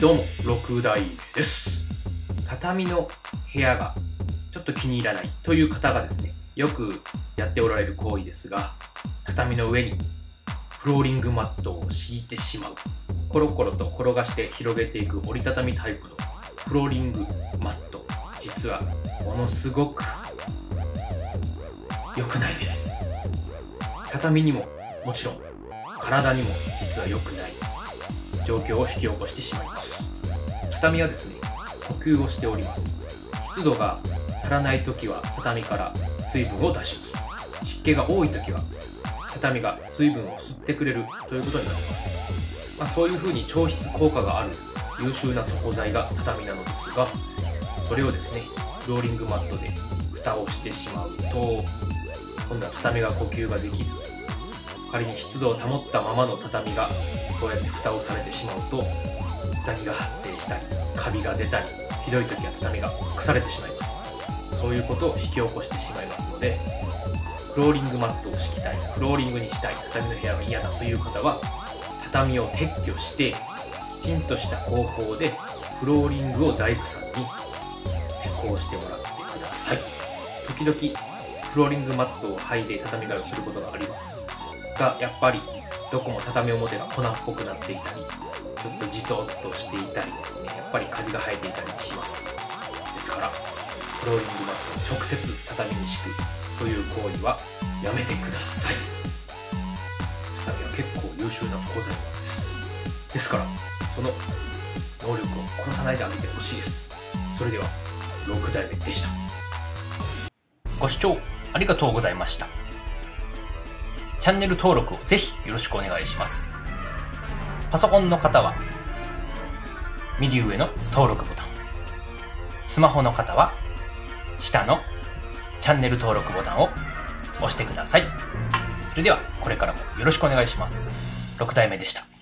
どうも、六代目です。畳の部屋がちょっと気に入らないという方がですね、よくやっておられる行為ですが、畳の上にフローリングマットを敷いてしまう。コロコロと転がして広げていく折りたたみタイプのフローリングマット。実はものすごく良くないです。畳にももちろん体にも実は良くない状況を引き起こしてしまいます。畳はですね呼吸をしております。湿度が足らない時は畳から水分を出します。湿気が多い時は畳が水分を吸ってくれるということになります、まあ、そういう風に調湿効果がある優秀な床材が畳なのですがそれをですねフローリングマットで蓋をしてしまうと今度は畳が呼吸ができず仮に湿度を保ったままの畳がこうやって蓋をされてしまうとダニが発生したりカビが出たりひどい時は畳が腐れてしまいます。そういうことを引き起こしてしまいますのでフローリングマットを敷きたいフローリングにしたい畳の部屋が嫌だという方は畳を撤去してきちんとした方法でフローリングを大工さんに施工してもらってください。時々フローリングマットを剥いで畳替えをすることがあります。がやっぱりどこも畳表が粉っぽくなっていたりちょっとじとっとしていたりですね。やっぱりカビが生えていたりします。ですからフローリングマットを直接畳に敷くという行為はやめてください。畳は結構優秀な鋼材なんです。ですからその能力を殺さないであげてほしいです。それでは6代目でした。ご視聴ありがとうございました。チャンネル登録をぜひよろしくお願いします。パソコンの方は、右上の登録ボタン。スマホの方は、下のチャンネル登録ボタンを押してください。それでは、これからもよろしくお願いします。6代目でした。